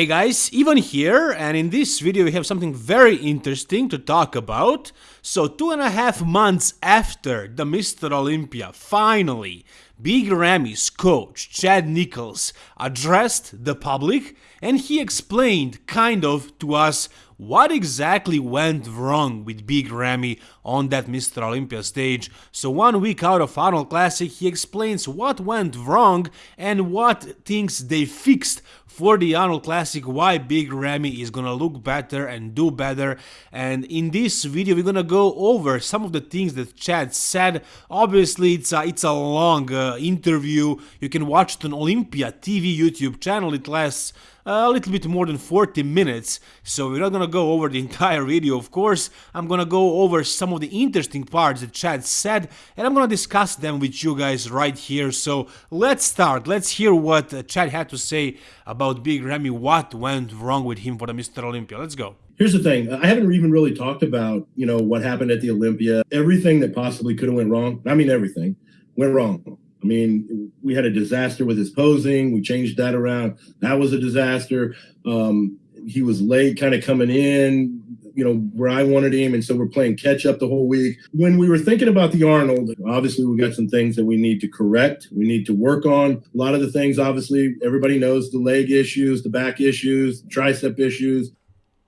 Hey guys, Ivan here, and in this video we have something very interesting to talk about. So two and a half months after the Mr. Olympia, finally, Big Ramy's coach, Chad Nichols, addressed the public and he explained, kind of, to us what exactly went wrong with Big Ramy on that Mr. Olympia stage. So one week out of Arnold Classic, he explains what went wrong and what things they fixed for the Arnold Classic, why Big Ramy is gonna look better and do better. And in this video, we're gonna go over some of the things that Chad said. Obviously, it's a, it's a long uh, interview. You can watch it on Olympia TV YouTube channel. It lasts a little bit more than 40 minutes, so we're not gonna go over the entire video, of course. I'm gonna go over some of the interesting parts that Chad said, and I'm gonna discuss them with you guys right here. So let's start. Let's hear what uh, Chad had to say about Big Ramy, what went wrong with him for the Mr. Olympia. Let's go. Here's the thing. I haven't even really talked about, you know, what happened at the Olympia. Everything that possibly could have went wrong. I mean, everything went wrong. I mean, we had a disaster with his posing. We changed that around. That was a disaster. Um, he was late kind of coming in, you know, where I wanted him. And so we're playing catch up the whole week. When we were thinking about the Arnold, obviously we got some things that we need to correct. We need to work on. A lot of the things, obviously, everybody knows the leg issues, the back issues, tricep issues.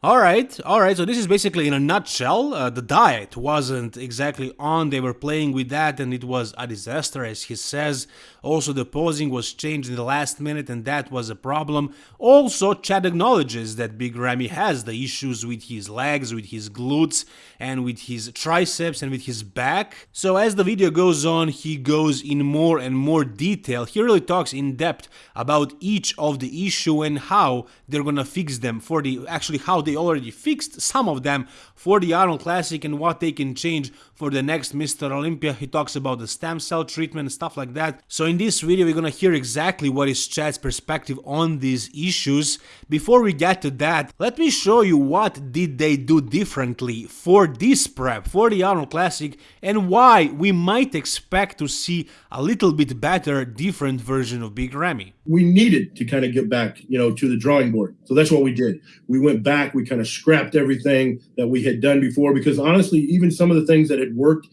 Alright, alright, so this is basically in a nutshell, uh, the diet wasn't exactly on, they were playing with that and it was a disaster as he says. Also the posing was changed in the last minute and that was a problem. Also Chad acknowledges that Big Ramy has the issues with his legs, with his glutes and with his triceps and with his back. So as the video goes on he goes in more and more detail, he really talks in depth about each of the issue and how they're gonna fix them for the, actually how they they already fixed some of them for the Arnold Classic and what they can change for the next Mr. Olympia. He talks about the stem cell treatment and stuff like that. So in this video we're gonna hear exactly what is Chad's perspective on these issues. Before we get to that, let me show you what did they do differently for this prep, for the Arnold Classic, and why we might expect to see a little bit better, different version of Big Ramy. We needed to kind of get back, you know, to the drawing board. So that's what we did. We went back, we kind of scrapped everything that we had done before because honestly, even some of the things that had worked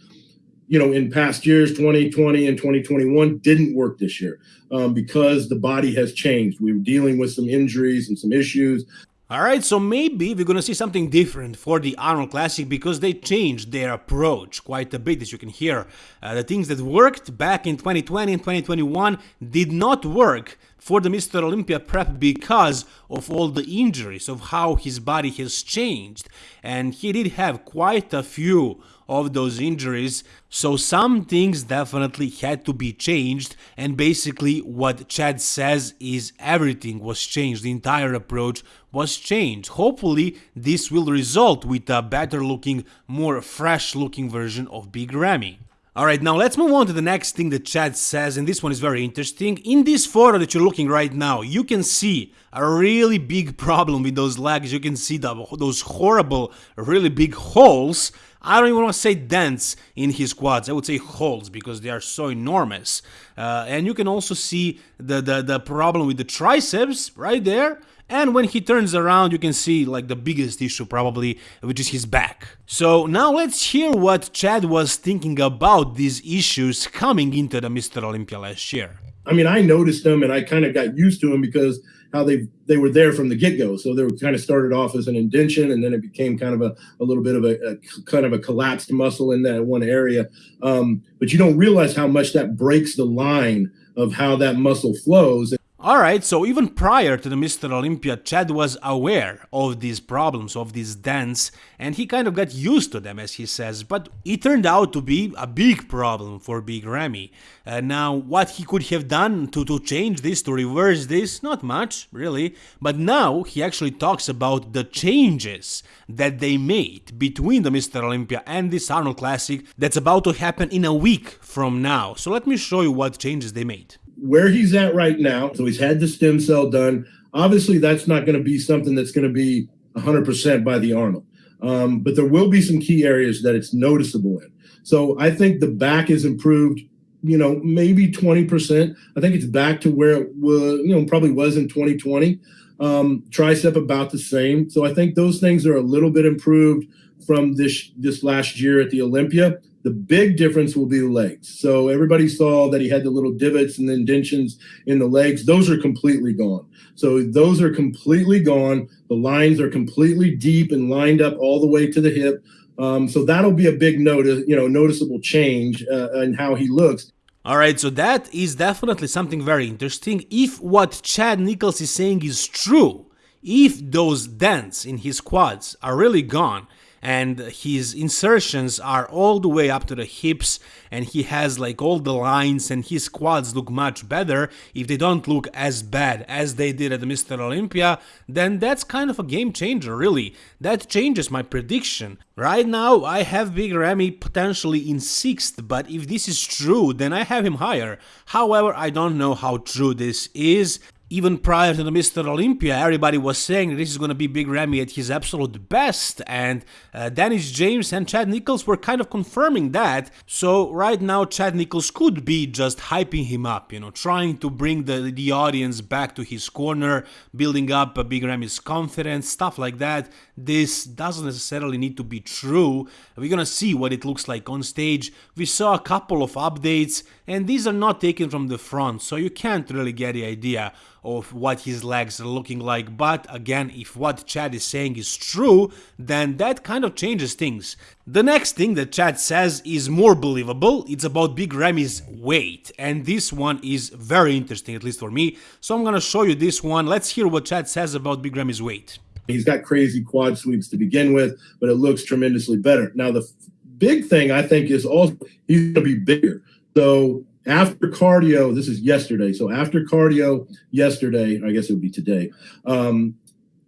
you know, in past years, 2020 and 2021 didn't work this year um, because the body has changed. We were dealing with some injuries and some issues. Alright, so maybe we're gonna see something different for the Arnold Classic because they changed their approach quite a bit as you can hear. Uh, the things that worked back in 2020 and 2021 did not work for the Mr. Olympia prep because of all the injuries, of how his body has changed. And he did have quite a few of those injuries, so some things definitely had to be changed. And basically, what Chad says is everything was changed, the entire approach was changed. Hopefully, this will result with a better looking, more fresh looking version of Big Ramy. Alright, now let's move on to the next thing that Chad says, and this one is very interesting. In this photo that you're looking right now, you can see a really big problem with those legs. You can see the, those horrible, really big holes. I don't even want to say dents in his quads. I would say holes because they are so enormous. Uh, and you can also see the, the, the problem with the triceps right there. And when he turns around, you can see like the biggest issue probably, which is his back. So now let's hear what Chad was thinking about these issues coming into the Mr. Olympia last year. I mean, I noticed them and I kind of got used to them because how they they were there from the get-go. So they were kind of started off as an indention and then it became kind of a, a little bit of a, a kind of a collapsed muscle in that one area. Um, but you don't realize how much that breaks the line of how that muscle flows. Alright, so even prior to the Mr. Olympia, Chad was aware of these problems, of these dents, and he kind of got used to them, as he says, but it turned out to be a big problem for Big Ramy. Uh, now, what he could have done to, to change this, to reverse this, not much, really, but now he actually talks about the changes that they made between the Mr. Olympia and this Arnold Classic that's about to happen in a week from now. So let me show you what changes they made where he's at right now. So he's had the stem cell done. Obviously, that's not going to be something that's going to be 100% by the Arnold. Um, but there will be some key areas that it's noticeable in. So I think the back is improved, you know, maybe 20%. I think it's back to where it was, you know, probably was in 2020. Um, tricep about the same. So I think those things are a little bit improved from this this last year at the Olympia. The big difference will be the legs. So everybody saw that he had the little divots and indentions in the legs. Those are completely gone. So those are completely gone. The lines are completely deep and lined up all the way to the hip. Um, so that'll be a big notice, you know, noticeable change uh, in how he looks. All right, so that is definitely something very interesting. If what Chad Nichols is saying is true, if those dents in his quads are really gone, and his insertions are all the way up to the hips and he has like all the lines and his quads look much better. If they don't look as bad as they did at Mr. Olympia then that's kind of a game changer really. That changes my prediction. Right now I have Big Ramy potentially in 6th but if this is true then I have him higher. However I don't know how true this is even prior to the Mr. Olympia, everybody was saying this is going to be Big Ramy at his absolute best, and uh, Dennis James and Chad Nichols were kind of confirming that. So right now, Chad Nichols could be just hyping him up, you know, trying to bring the, the audience back to his corner, building up a Big Ramy's confidence, stuff like that. This doesn't necessarily need to be true. We're gonna see what it looks like on stage. We saw a couple of updates, and these are not taken from the front, so you can't really get the idea of what his legs are looking like. But again, if what Chad is saying is true, then that kind of changes things. The next thing that Chad says is more believable, it's about Big Ramy's weight, and this one is very interesting, at least for me, so I'm gonna show you this one. Let's hear what Chad says about Big Ramy's weight. He's got crazy quad sweeps to begin with, but it looks tremendously better. Now, the big thing I think is also he's going to be bigger. So after cardio, this is yesterday. So after cardio yesterday, I guess it would be today, um,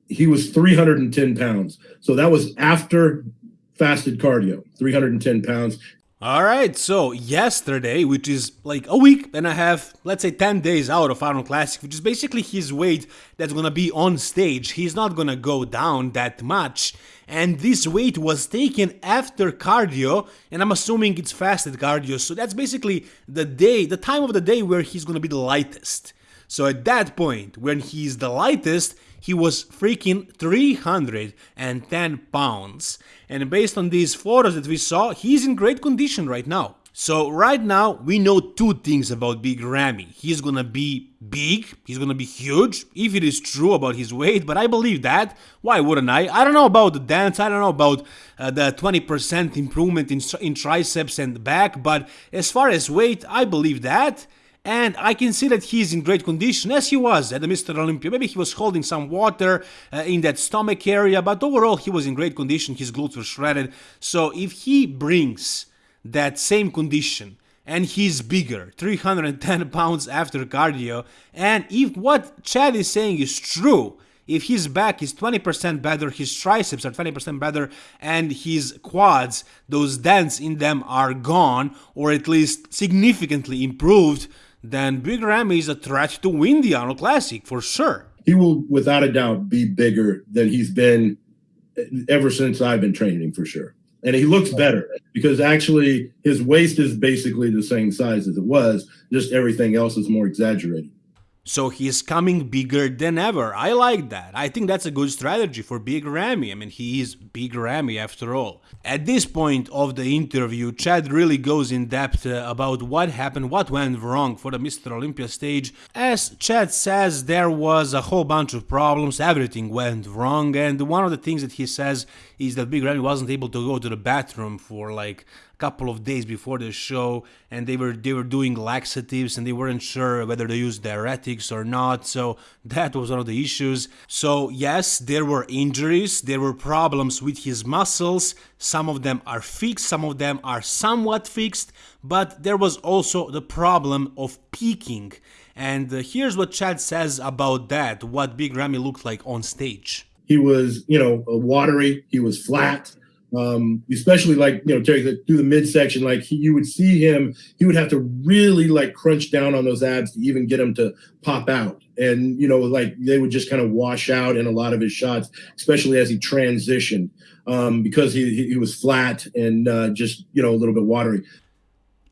he was 310 pounds. So that was after fasted cardio, 310 pounds. All right, so yesterday, which is like a week and a half, let's say 10 days out of Arnold Classic, which is basically his weight that's gonna be on stage. He's not gonna go down that much. And this weight was taken after cardio, and I'm assuming it's fasted cardio. So that's basically the day, the time of the day where he's gonna be the lightest. So at that point, when he's the lightest, he was freaking 310 pounds. And based on these photos that we saw, he's in great condition right now. So right now, we know two things about Big Ramy. He's gonna be big, he's gonna be huge, if it is true about his weight, but I believe that. Why wouldn't I? I don't know about the dance, I don't know about uh, the 20% improvement in, in triceps and back, but as far as weight, I believe that and I can see that he's in great condition as he was at the Mr. Olympia. Maybe he was holding some water uh, in that stomach area, but overall he was in great condition. His glutes were shredded. So if he brings that same condition and he's bigger, 310 pounds after cardio, and if what Chad is saying is true, if his back is 20% better, his triceps are 20% better, and his quads, those dents in them are gone, or at least significantly improved, then Big Ramy is a threat to win the Arnold Classic for sure. He will, without a doubt, be bigger than he's been ever since I've been training for sure. And he looks better because actually his waist is basically the same size as it was, just everything else is more exaggerated. So he's coming bigger than ever. I like that. I think that's a good strategy for Big Ramy. I mean, he is Big Ramy after all. At this point of the interview, Chad really goes in depth uh, about what happened, what went wrong for the Mr. Olympia stage. As Chad says, there was a whole bunch of problems, everything went wrong, and one of the things that he says is that Big Ramy wasn't able to go to the bathroom for like a couple of days before the show and they were they were doing laxatives and they weren't sure whether they used diuretics or not so that was one of the issues. So yes there were injuries there were problems with his muscles. Some of them are fixed some of them are somewhat fixed but there was also the problem of peaking and uh, here's what Chad says about that what Big Ramy looked like on stage he was you know watery. He was flat. Um, especially like you know through the midsection like he, you would see him he would have to really like crunch down on those abs to even get them to pop out. And you know like they would just kind of wash out in a lot of his shots especially as he transitioned um, because he, he was flat and uh, just you know a little bit watery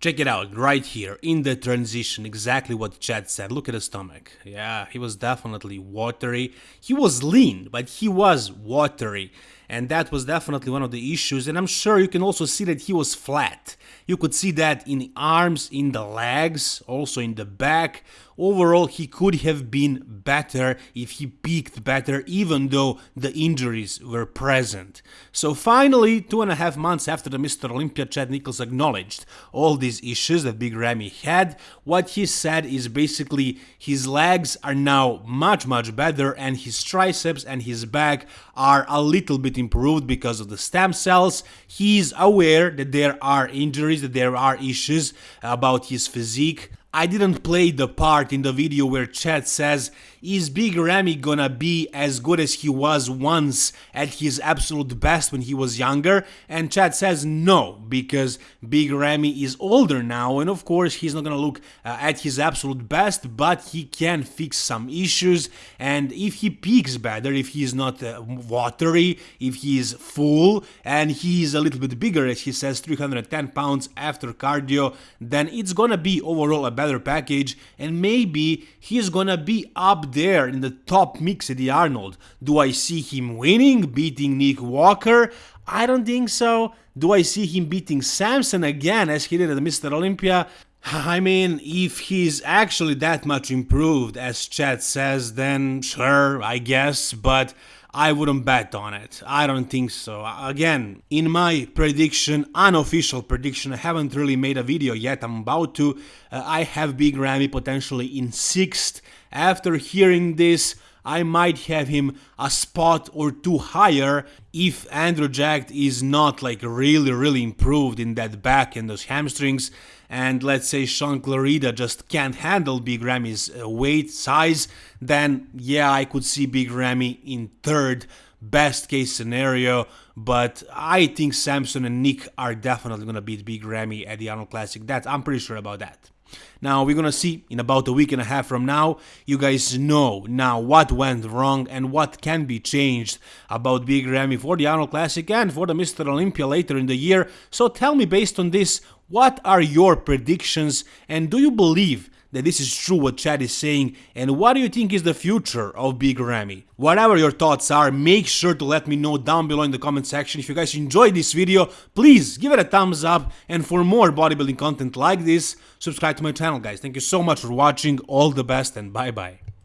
Check it out right here in the transition, exactly what Chad said. Look at his stomach. Yeah, he was definitely watery. He was lean, but he was watery. And that was definitely one of the issues. And I'm sure you can also see that he was flat. You could see that in the arms, in the legs, also in the back. Overall, he could have been better if he peaked better, even though the injuries were present. So finally, two and a half months after the Mr. Olympia, Chad Nichols acknowledged all these issues that Big Ramy had. What he said is basically his legs are now much, much better, and his triceps and his back are a little bit improved because of the stem cells. He's aware that there are injuries, that there are issues about his physique. I didn't play the part in the video where Chad says, is Big Ramy gonna be as good as he was once at his absolute best when he was younger? And Chad says no, because Big Ramy is older now and of course he's not gonna look uh, at his absolute best, but he can fix some issues and if he peaks better, if he's not uh, watery, if he's full and he's a little bit bigger as he says 310 pounds after cardio, then it's gonna be overall a better package and maybe he's gonna be up there in the top mix Eddie Arnold. Do I see him winning, beating Nick Walker? I don't think so. Do I see him beating Samson again as he did at the Mr. Olympia? I mean, if he's actually that much improved, as Chad says, then sure, I guess, but I wouldn't bet on it. I don't think so. Again, in my prediction, unofficial prediction, I haven't really made a video yet, I'm about to. Uh, I have Big Ramy potentially in 6th. After hearing this, I might have him a spot or two higher if Andrew Jacked is not like really really improved in that back and those hamstrings and let's say Sean Clarida just can't handle Big Ramy's uh, weight size then yeah I could see Big Ramy in third best case scenario but I think Samson and Nick are definitely gonna beat Big Ramy at the Arnold Classic that I'm pretty sure about that. Now we're gonna see in about a week and a half from now, you guys know now what went wrong and what can be changed about Big Ramy for the Arnold Classic and for the Mr. Olympia later in the year. So tell me based on this, what are your predictions and do you believe that this is true what Chad is saying and what do you think is the future of Big Ramy? Whatever your thoughts are, make sure to let me know down below in the comment section. If you guys enjoyed this video, please give it a thumbs up and for more bodybuilding content like this, subscribe to my channel guys. Thank you so much for watching, all the best and bye bye.